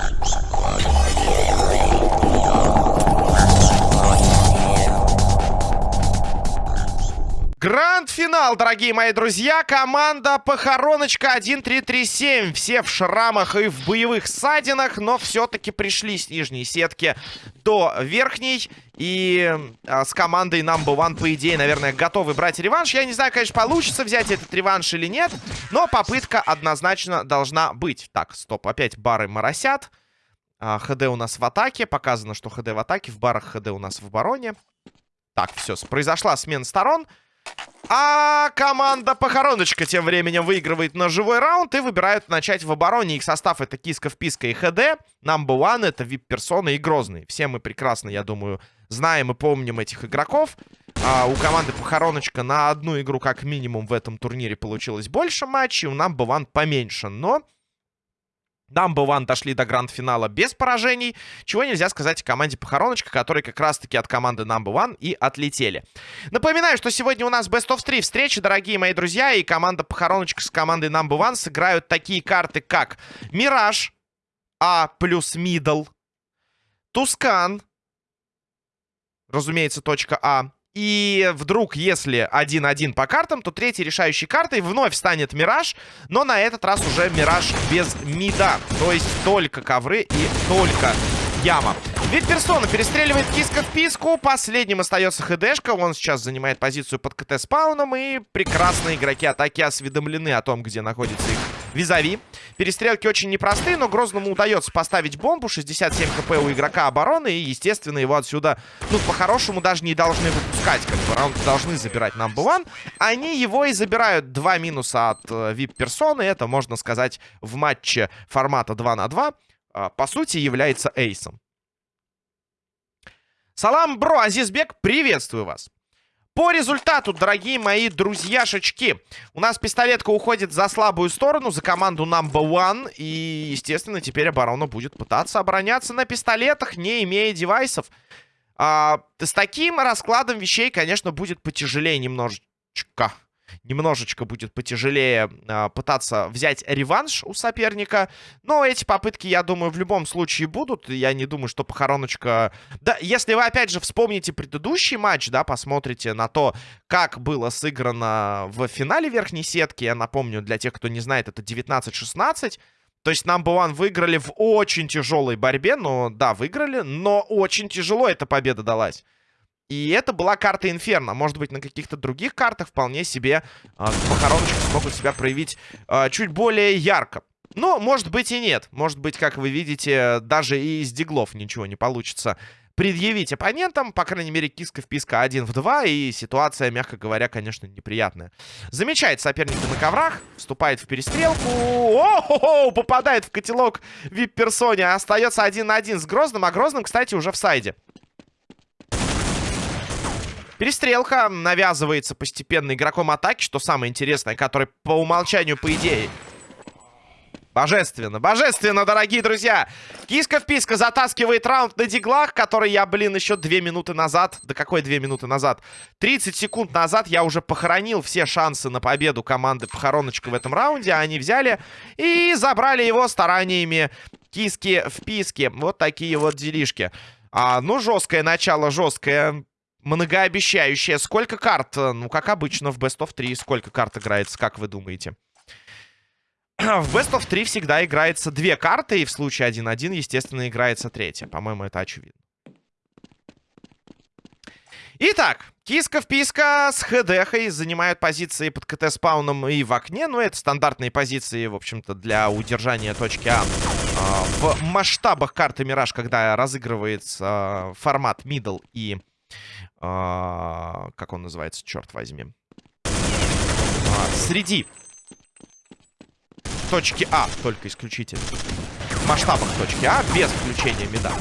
Thank you. Гранд-финал, дорогие мои друзья. Команда Похороночка 1-3-3-7. Все в шрамах и в боевых ссадинах, но все-таки пришли с нижней сетки до верхней. И а, с командой Number One, по идее, наверное, готовы брать реванш. Я не знаю, конечно, получится взять этот реванш или нет, но попытка однозначно должна быть. Так, стоп, опять бары моросят. А, ХД у нас в атаке. Показано, что ХД в атаке. В барах ХД у нас в обороне. Так, все, произошла смена сторон. А команда Похороночка тем временем выигрывает на живой раунд и выбирают начать в обороне. Их состав это Киска, Вписка и ХД. Number One это VIP-персоны и Грозный. Все мы прекрасно, я думаю, знаем и помним этих игроков. А, у команды Похороночка на одну игру как минимум в этом турнире получилось больше матчей. У Number One поменьше, но... Number One дошли до гранд-финала без поражений. Чего нельзя сказать о команде Похороночка, которые как раз-таки от команды Number One и отлетели. Напоминаю, что сегодня у нас Best of 3 встречи, дорогие мои друзья. И команда Похороночка с командой Number One сыграют такие карты, как Мираж, А плюс Мидл, Тускан, разумеется, точка А, и вдруг, если 1-1 по картам, то третьей решающей картой вновь станет Мираж. Но на этот раз уже Мираж без мида. То есть только ковры и только яма. Ведь персона перестреливает киска в писку. Последним остается ХДшка. Он сейчас занимает позицию под КТ спауном. И прекрасные игроки атаки осведомлены о том, где находится их визави. Перестрелки очень непростые, но Грозному удается поставить бомбу. 67 хп у игрока обороны. И, естественно, его отсюда, ну, по-хорошему, даже не должны выпускать. Как бы раунд должны забирать number one. Они его и забирают. Два минуса от э, VIP-персоны. Это, можно сказать, в матче формата 2 на 2 э, по сути, является эйсом. Салам, бро, Азизбек, приветствую вас. По результату, дорогие мои друзьяшечки, у нас пистолетка уходит за слабую сторону, за команду number one. И, естественно, теперь оборона будет пытаться обороняться на пистолетах, не имея девайсов. А, с таким раскладом вещей, конечно, будет потяжелее немножечко немножечко будет потяжелее э, пытаться взять реванш у соперника. Но эти попытки, я думаю, в любом случае будут. Я не думаю, что похороночка... Да, если вы, опять же, вспомните предыдущий матч, да, посмотрите на то, как было сыграно в финале верхней сетки. Я напомню, для тех, кто не знает, это 19-16. То есть Number One выиграли в очень тяжелой борьбе. Но, да, выиграли, но очень тяжело эта победа далась. И это была карта Инферно. Может быть, на каких-то других картах вполне себе э, похороночки смогут себя проявить э, чуть более ярко. Но, может быть, и нет. Может быть, как вы видите, даже и из диглов ничего не получится предъявить оппонентам. По крайней мере, киска вписка 1 в 2. И ситуация, мягко говоря, конечно, неприятная. Замечает соперника на коврах. Вступает в перестрелку. О-хо-хо! Попадает в котелок вип-персоне. Остается 1 на 1 с Грозным. А Грозным, кстати, уже в сайде. Перестрелка навязывается постепенно игроком атаки, что самое интересное, который по умолчанию, по идее... Божественно, божественно, дорогие друзья. Киска в писка затаскивает раунд на диглах, который я, блин, еще две минуты назад... Да какой две минуты назад? 30 секунд назад я уже похоронил все шансы на победу команды Похороночка в этом раунде. Они взяли и забрали его стараниями киски в писке. Вот такие вот делишки. А, ну, жесткое начало, жесткое многообещающая. Сколько карт? Ну, как обычно, в Best of 3 сколько карт играется, как вы думаете? В Best of 3 всегда играется две карты, и в случае 1-1, естественно, играется третья. По-моему, это очевидно. Итак, Киска-вписка с ХДХой занимают позиции под КТ-спауном и в окне. Ну, это стандартные позиции, в общем-то, для удержания точки А. а в масштабах карты Мираж, когда разыгрывается а, формат middle и а, как он называется, черт возьми. А, среди точки А, только исключительно. В масштабах точки А, без включения мида.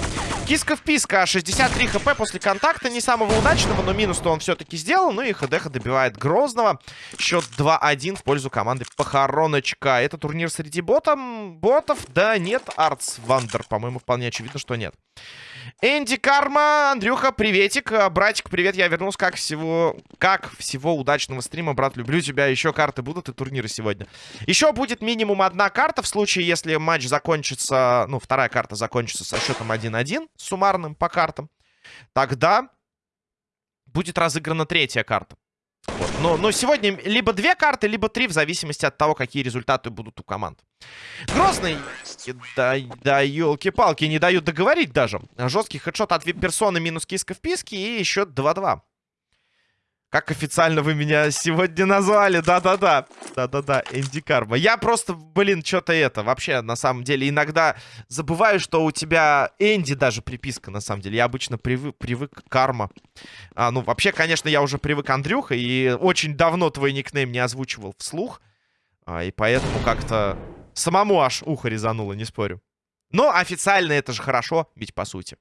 Киска вписка, 63 хп после контакта, не самого удачного, но минус-то он все-таки сделал. Ну и ХДХ добивает Грозного. Счет 2-1 в пользу команды Похороночка. Это турнир среди ботом, ботов? Да нет, Артс Вандер, по-моему, вполне очевидно, что нет. Энди Карма, Андрюха, приветик. А, братик, привет, я вернулся. Как всего, как всего удачного стрима, брат, люблю тебя. Еще карты будут и турниры сегодня. Еще будет минимум одна карта в случае, если матч закончится, ну, вторая карта закончится со счетом 1-1, суммарным по картам. Тогда будет разыграна третья карта. Вот. Но, но сегодня либо две карты, либо три, в зависимости от того, какие результаты будут у команд. Грозный. Да, да елки-палки, не дают договорить даже. Жесткий хедшот от вип-персоны, минус киска в писке и еще 2-2. Как официально вы меня сегодня назвали? Да-да-да. Да-да-да, Энди Карма. Я просто, блин, что-то это. Вообще, на самом деле, иногда забываю, что у тебя Энди даже приписка, на самом деле. Я обычно привык, привык Карма. А, ну, вообще, конечно, я уже привык Андрюха. И очень давно твой никнейм не озвучивал вслух. А, и поэтому как-то самому аж ухо резануло, не спорю. Но официально это же хорошо, ведь по сути.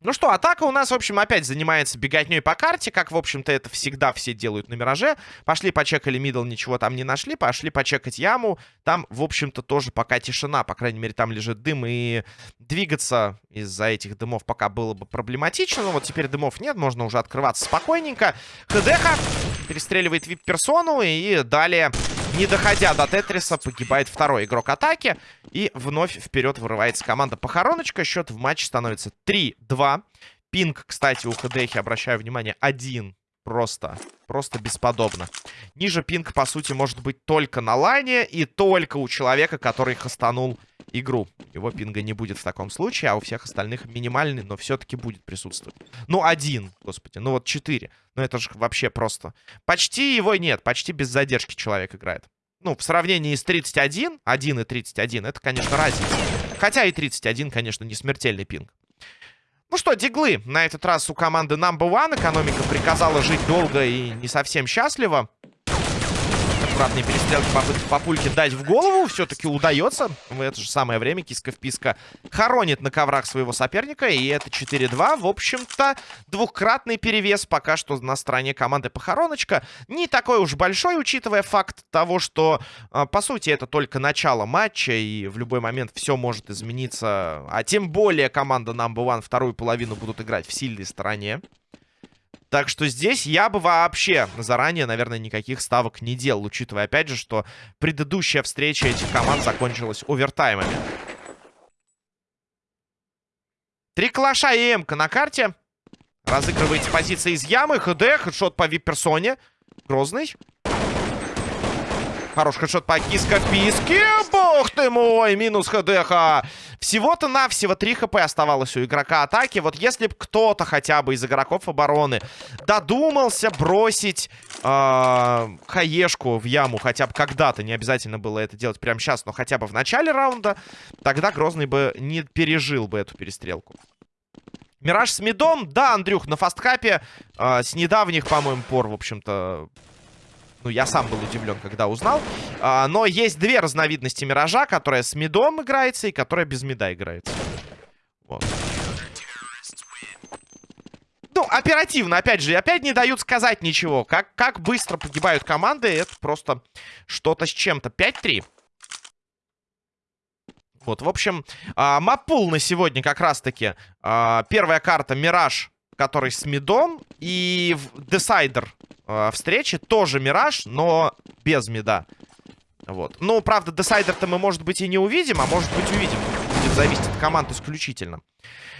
Ну что, атака у нас, в общем, опять занимается беготней по карте, как, в общем-то, это всегда все делают на Мираже. Пошли почекали мидл, ничего там не нашли, пошли почекать яму. Там, в общем-то, тоже пока тишина, по крайней мере, там лежит дым, и двигаться из-за этих дымов пока было бы проблематично. Но вот теперь дымов нет, можно уже открываться спокойненько. ХДХ перестреливает вип-персону, и далее не доходя до Тетриса, погибает второй игрок атаки. И вновь вперед вырывается команда Похороночка. Счет в матче становится 3-2. Пинг, кстати, у ХДХ, обращаю внимание, один. Просто, просто бесподобно. Ниже пинг, по сути, может быть только на лайне и только у человека, который хастанул игру. Его пинга не будет в таком случае, а у всех остальных минимальный, но все-таки будет присутствовать. Ну, один, господи, ну вот четыре. Ну, это же вообще просто... Почти его нет, почти без задержки человек играет. Ну, в сравнении с 31, 1 и 31, это, конечно, разница. Хотя и 31, конечно, не смертельный пинг. Ну что, диглы. На этот раз у команды Number One экономика приказала жить долго и не совсем счастливо аккуратные перестрелки, попытки папульки дать в голову. Все-таки удается. В это же самое время киска-вписка хоронит на коврах своего соперника. И это 4-2. В общем-то, двухкратный перевес пока что на стороне команды Похороночка. Не такой уж большой, учитывая факт того, что, а, по сути, это только начало матча. И в любой момент все может измениться. А тем более команда Number One вторую половину будут играть в сильной стороне. Так что здесь я бы вообще заранее, наверное, никаких ставок не делал, учитывая, опять же, что предыдущая встреча этих команд закончилась овертаймами. Три калаша и эмка на карте. Разыгрываете позиции из ямы. ХД, хедшот по вип-персоне. Грозный. Хороший хедшот по киска-писке. Бог ты мой, минус ХДХ. Всего-то навсего 3 хп оставалось у игрока атаки. Вот если бы кто-то хотя бы из игроков обороны додумался бросить э, хаешку в яму хотя бы когда-то, не обязательно было это делать прямо сейчас, но хотя бы в начале раунда, тогда Грозный бы не пережил бы эту перестрелку. Мираж с мидом. Да, Андрюх, на фасткапе э, с недавних, по-моему, пор, в общем-то, ну, я сам был удивлен, когда узнал. А, но есть две разновидности Миража, которая с мидом играется и которая без мида играется. Вот. Ну, оперативно, опять же, опять не дают сказать ничего. Как, как быстро погибают команды, это просто что-то с чем-то. 5-3. Вот, в общем, а, маппул на сегодня как раз-таки. А, первая карта Мираж, который с мидом. И Десайдер э, встречи. Тоже Мираж, но без мида. Вот. Ну, правда, десайдер-то мы, может быть, и не увидим, а может быть, увидим. Зависеть от команд исключительно.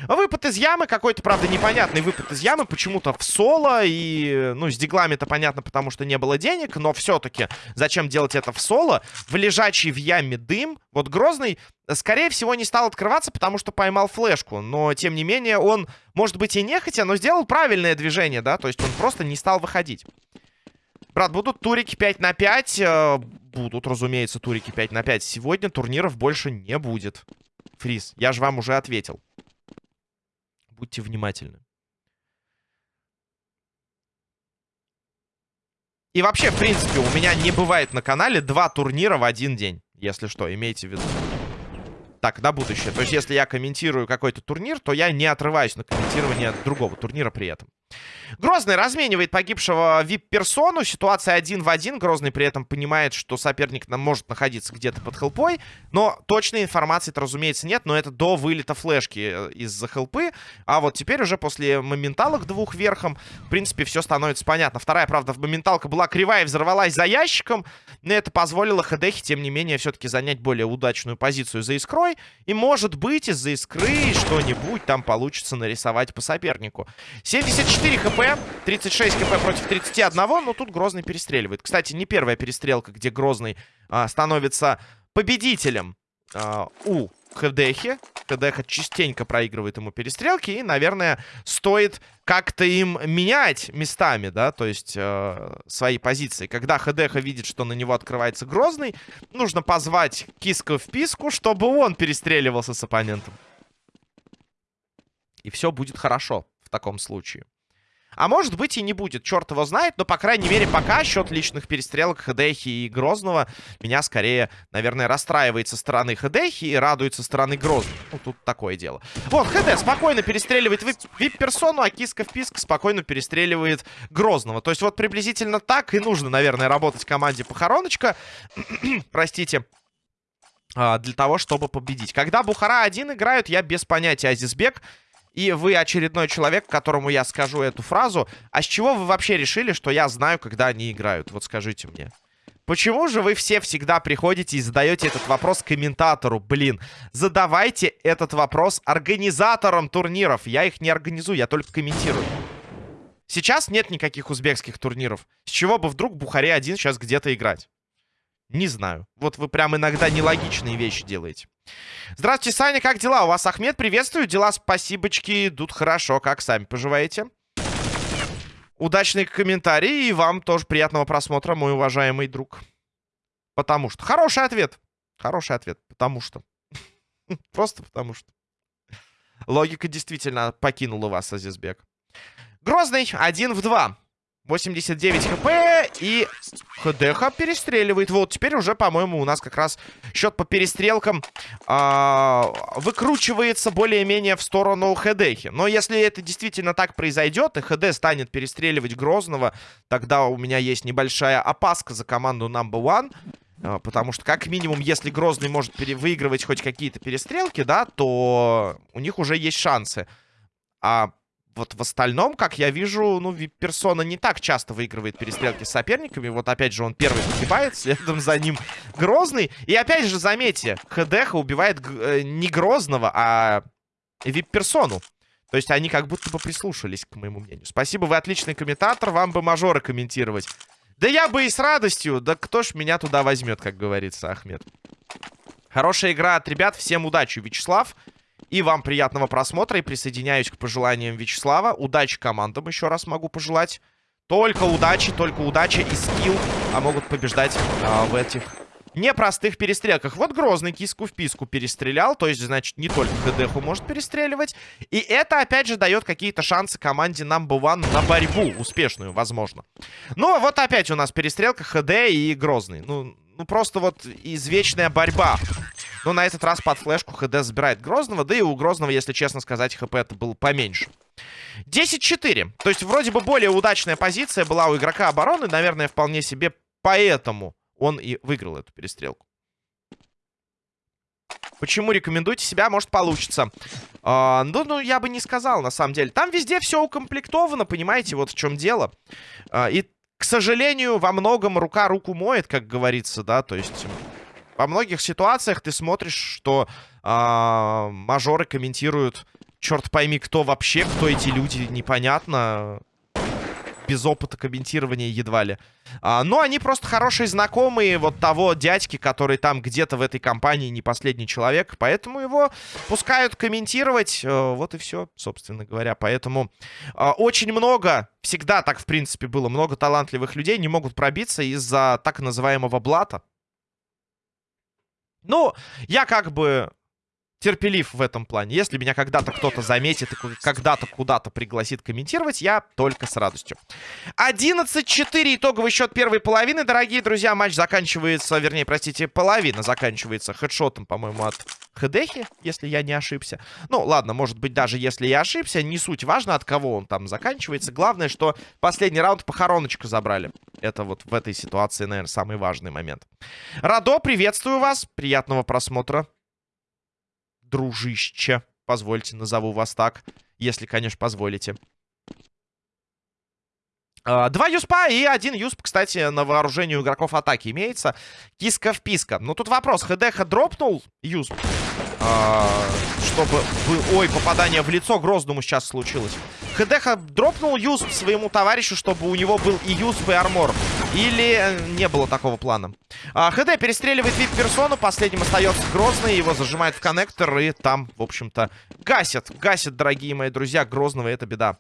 Выпад из ямы, какой-то, правда, непонятный выпад из ямы, почему-то в соло, и, ну, с диглами-то понятно, потому что не было денег, но все-таки зачем делать это в соло? В лежачий в яме дым, вот Грозный, скорее всего, не стал открываться, потому что поймал флешку, но, тем не менее, он, может быть, и нехотя, но сделал правильное движение, да, то есть он просто не стал выходить. Брат, будут турики 5 на 5, э, будут, разумеется, турики 5 на 5. Сегодня турниров больше не будет. Фриз, я же вам уже ответил. Будьте внимательны. И вообще, в принципе, у меня не бывает на канале два турнира в один день. Если что, имейте в виду. Так, на будущее. То есть, если я комментирую какой-то турнир, то я не отрываюсь на комментирование другого турнира при этом. Грозный разменивает погибшего вип-персону. Ситуация один в один. Грозный при этом понимает, что соперник может находиться где-то под хелпой. Но точной информации-то, разумеется, нет. Но это до вылета флешки э, из-за хелпы. А вот теперь уже после моменталок двух верхом, в принципе, все становится понятно. Вторая, правда, моменталка была кривая и взорвалась за ящиком. Но это позволило Хедехе, тем не менее, все-таки занять более удачную позицию за искрой. И, может быть, из-за искры что-нибудь там получится нарисовать по сопернику. 74 хп, 36 хп против 31. Но тут Грозный перестреливает. Кстати, не первая перестрелка, где Грозный а, становится победителем а, у Хедехи. Хедеха частенько проигрывает ему перестрелки. И, наверное, стоит как-то им менять местами, да, то есть э, свои позиции. Когда Хедеха видит, что на него открывается Грозный, нужно позвать Киска в писку, чтобы он перестреливался с оппонентом. И все будет хорошо в таком случае. А может быть и не будет, черт его знает. Но, по крайней мере, пока счет личных перестрелок Хедехи и Грозного меня скорее, наверное, расстраивает со стороны Хедехи и радует со стороны Грозного. Ну, тут такое дело. Вот, ХД спокойно перестреливает вип-персону, а Киска в писк спокойно перестреливает Грозного. То есть вот приблизительно так и нужно, наверное, работать команде Похороночка. Простите а, для того, чтобы победить. Когда Бухара один играют, я без понятия Азизбек и вы очередной человек, которому я скажу эту фразу. А с чего вы вообще решили, что я знаю, когда они играют? Вот скажите мне. Почему же вы все всегда приходите и задаете этот вопрос комментатору? Блин, задавайте этот вопрос организаторам турниров. Я их не организую, я только комментирую. Сейчас нет никаких узбекских турниров. С чего бы вдруг Бухаре один сейчас где-то играть? Не знаю. Вот вы прям иногда нелогичные вещи делаете. Здравствуйте, Саня, как дела? У вас Ахмед, приветствую. Дела, спасибочки, идут хорошо. Как сами поживаете? Удачный комментарий и вам тоже приятного просмотра, мой уважаемый друг. Потому что. Хороший ответ. Хороший ответ. Потому что. Просто потому что. Логика действительно покинула вас, Азизбек. Грозный, один в два. 89 хп и ХДХ перестреливает. Вот, теперь уже, по-моему, у нас как раз счет по перестрелкам э, выкручивается более-менее в сторону ХДХи. Но если это действительно так произойдет, и ХД станет перестреливать Грозного, тогда у меня есть небольшая опаска за команду Number One. Э, потому что, как минимум, если Грозный может выигрывать хоть какие-то перестрелки, да, то у них уже есть шансы. А вот в остальном, как я вижу, ну, персона не так часто выигрывает перестрелки с соперниками. Вот опять же он первый погибает, следом за ним Грозный. И опять же, заметьте, ХДХ убивает э, не Грозного, а вип-персону. То есть они как будто бы прислушались, к моему мнению. Спасибо, вы отличный комментатор, вам бы мажоры комментировать. Да я бы и с радостью, да кто ж меня туда возьмет, как говорится, Ахмед. Хорошая игра от ребят, всем удачи, Вячеслав. И вам приятного просмотра. И присоединяюсь к пожеланиям Вячеслава. Удачи командам еще раз могу пожелать. Только удачи, только удача и скилл а могут побеждать а, в этих непростых перестрелках. Вот Грозный киску в писку перестрелял. То есть, значит, не только ХДХу может перестреливать. И это, опять же, дает какие-то шансы команде Number One на борьбу. Успешную, возможно. Ну, вот опять у нас перестрелка ХД и Грозный. Ну, ну просто вот извечная борьба. Но на этот раз под флешку ХД забирает Грозного. Да и у Грозного, если честно сказать, ХП это было поменьше. 10-4. То есть вроде бы более удачная позиция была у игрока обороны. Наверное, вполне себе поэтому он и выиграл эту перестрелку. Почему рекомендуйте себя? Может, получится. А, ну, ну, я бы не сказал, на самом деле. Там везде все укомплектовано, понимаете, вот в чем дело. А, и, к сожалению, во многом рука руку моет, как говорится, да, то есть... Во многих ситуациях ты смотришь, что а, мажоры комментируют, черт пойми, кто вообще, кто эти люди, непонятно без опыта комментирования едва ли. А, но они просто хорошие знакомые вот того дядьки, который там где-то в этой компании не последний человек. Поэтому его пускают комментировать. Э, вот и все, собственно говоря. Поэтому э, очень много, всегда так в принципе было, много талантливых людей не могут пробиться из-за так называемого блата. Ну, я как бы терпелив в этом плане. Если меня когда-то кто-то заметит и когда-то куда-то пригласит комментировать, я только с радостью. 11-4 итоговый счет первой половины, дорогие друзья. Матч заканчивается, вернее, простите, половина заканчивается хедшотом, по-моему, от Хедехи, если я не ошибся. Ну, ладно, может быть, даже если я ошибся, не суть важно, от кого он там заканчивается. Главное, что последний раунд похороночку забрали. Это вот в этой ситуации, наверное, самый важный момент. Радо, приветствую вас. Приятного просмотра. Дружище. Позвольте, назову вас так. Если, конечно, позволите. А, два юспа и один юсп, кстати, на вооружении у игроков атаки имеется. Киска-вписка. Но тут вопрос. ХДХ дропнул юсп. А, чтобы... Ой, попадание в лицо Грозному сейчас случилось. ХДХ дропнул юсп своему товарищу, чтобы у него был и юсп, и армор. Или э, не было такого плана. А, ХД перестреливает вип-персону. Последним остается Грозный. Его зажимает в коннектор. И там, в общем-то, гасят. Гасят, дорогие мои друзья, Грозного. Это беда.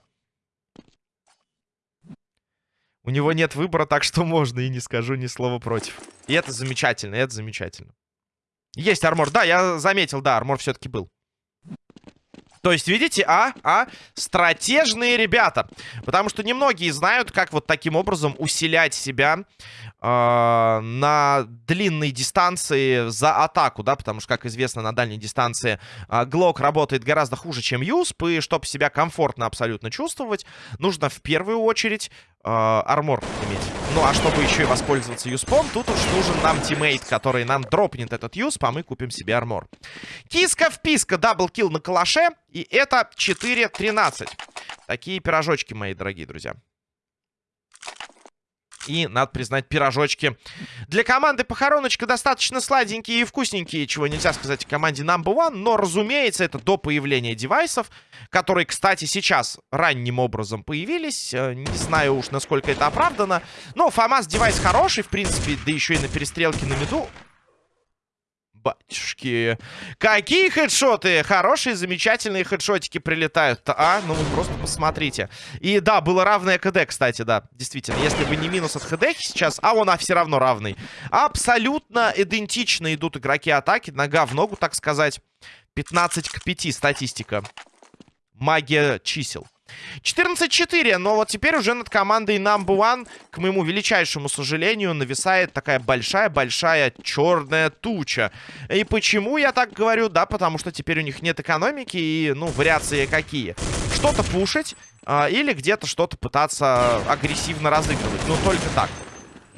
У него нет выбора, так что можно, и не скажу ни слова против. И это замечательно, это замечательно. Есть армор. Да, я заметил, да, армор все-таки был. То есть, видите, а, а, стратежные ребята. Потому что немногие знают, как вот таким образом усилять себя э, на длинной дистанции за атаку, да, потому что, как известно, на дальней дистанции э, Глок работает гораздо хуже, чем USP, и чтобы себя комфортно абсолютно чувствовать, нужно в первую очередь э, armor иметь. Ну, а чтобы еще и воспользоваться USP ом, тут уж нужен нам тиммейт, который нам дропнет этот USP, а мы купим себе armor. Киска-вписка, double kill на калаше, и это 4-13. Такие пирожочки, мои дорогие друзья. И, надо признать, пирожочки. Для команды похороночка достаточно сладенькие и вкусненькие, чего нельзя сказать о команде Number One. Но, разумеется, это до появления девайсов, которые, кстати, сейчас ранним образом появились. Э, не знаю уж, насколько это оправдано. Но ФАМАС девайс хороший, в принципе, да еще и на перестрелке на миду Батюшки. Какие хедшоты! Хорошие, замечательные хедшотики прилетают. А, ну вы просто посмотрите. И да, было равное КД, кстати, да. Действительно, если бы не минус от ХД сейчас, а он а, все равно равный. Абсолютно идентично идут игроки атаки. Нога в ногу, так сказать. 15 к 5 статистика. Магия чисел. 14-4, но вот теперь уже над командой Number One, к моему величайшему сожалению, нависает такая большая-большая черная туча. И почему я так говорю? Да, потому что теперь у них нет экономики и, ну, вариации какие? Что-то пушить а, или где-то что-то пытаться агрессивно разыгрывать. Ну, только так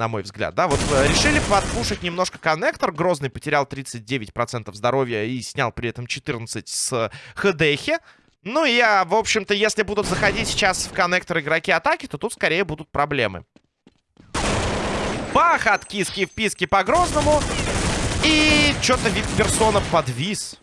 на мой взгляд, да, вот э, решили подпушить немножко коннектор, Грозный потерял 39% здоровья и снял при этом 14 с ХДХи, ну, я, в общем-то, если будут заходить сейчас в коннектор игроки атаки, то тут скорее будут проблемы. Бах от киски в писки по Грозному. И что-то вип-персона подвис.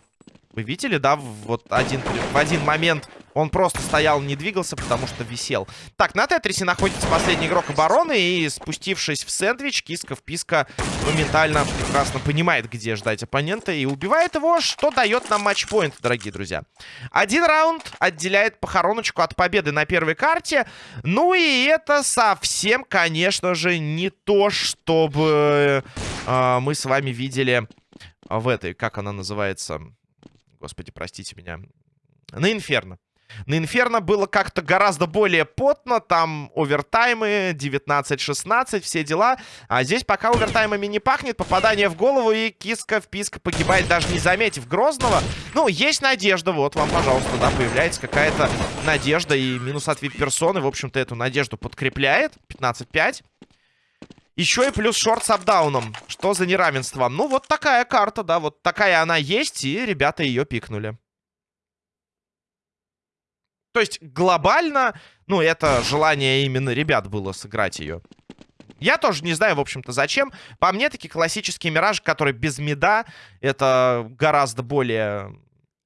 Вы видели, да, вот один, в один момент он просто стоял, не двигался, потому что висел. Так, на Тетрисе находится последний игрок обороны. И спустившись в сэндвич, Киска-вписка моментально прекрасно понимает, где ждать оппонента. И убивает его, что дает нам матчпоинт, дорогие друзья. Один раунд отделяет похороночку от победы на первой карте. Ну и это совсем, конечно же, не то, чтобы э, мы с вами видели в этой, как она называется... Господи, простите меня. На Инферно. На Инферно было как-то гораздо более потно. Там овертаймы 19-16, все дела. А здесь пока овертаймами не пахнет. Попадание в голову и киска в писка погибает, даже не заметив Грозного. Ну, есть надежда. Вот вам, пожалуйста, да, появляется какая-то надежда. И минус от вип-персоны, в общем-то, эту надежду подкрепляет. 15-5. Еще и плюс шорт с апдауном. Что за неравенство? Ну, вот такая карта, да, вот такая она есть, и ребята ее пикнули. То есть глобально, ну, это желание именно ребят было сыграть ее. Я тоже не знаю, в общем-то, зачем. По мне, такие классические миражи, которые без меда, это гораздо более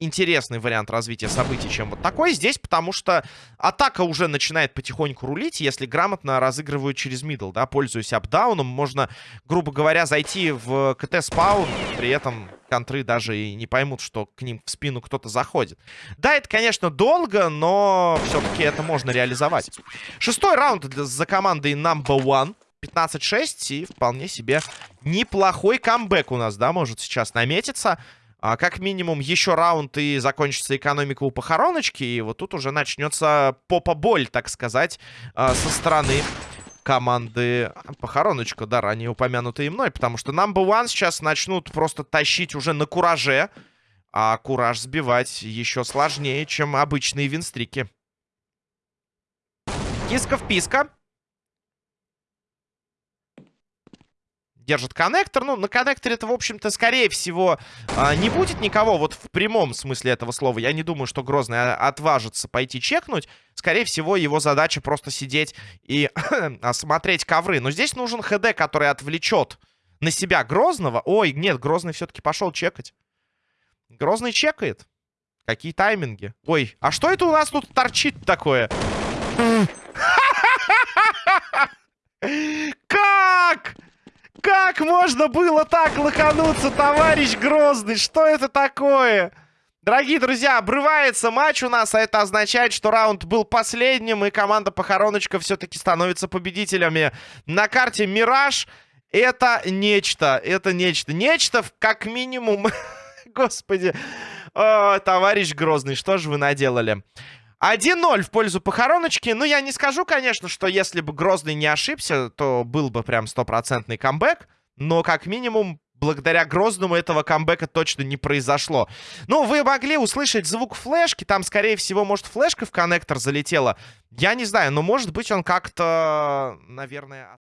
интересный вариант развития событий, чем вот такой здесь, потому что атака уже начинает потихоньку рулить, если грамотно разыгрывают через мидл, да, пользуясь апдауном, можно, грубо говоря, зайти в КТ-спаун, при этом контры даже и не поймут, что к ним в спину кто-то заходит. Да, это, конечно, долго, но все-таки это можно реализовать. Шестой раунд за командой Number One. 15-6 и вполне себе неплохой камбэк у нас, да, может сейчас наметиться. А, как минимум еще раунд и закончится экономика у похороночки. И вот тут уже начнется попа-боль, так сказать, а, со стороны команды похороночка, да, ранее упомянутые мной. Потому что Number One сейчас начнут просто тащить уже на кураже. А кураж сбивать еще сложнее, чем обычные винстрики. Киска в писка. Держит коннектор. Ну, на коннекторе это, в общем-то, скорее всего, а, не будет никого. Вот в прямом смысле этого слова. Я не думаю, что Грозный отважится пойти чекнуть. Скорее всего, его задача просто сидеть и осмотреть ковры. Но здесь нужен ХД, который отвлечет на себя Грозного. Ой, нет, Грозный все-таки пошел чекать. Грозный чекает. Какие тайминги? Ой, а что это у нас тут торчит такое? Как? Как можно было так лохануться, товарищ Грозный? Что это такое? Дорогие друзья, обрывается матч у нас, а это означает, что раунд был последним, и команда Похороночка все-таки становится победителями. На карте Мираж это нечто, это нечто. Нечто, как минимум... Господи, О, товарищ Грозный, что же вы наделали? 1-0 в пользу похороночки. Ну, я не скажу, конечно, что если бы Грозный не ошибся, то был бы прям стопроцентный камбэк. Но, как минимум, благодаря Грозному этого камбэка точно не произошло. Ну, вы могли услышать звук флешки. Там, скорее всего, может, флешка в коннектор залетела. Я не знаю, но, может быть, он как-то, наверное...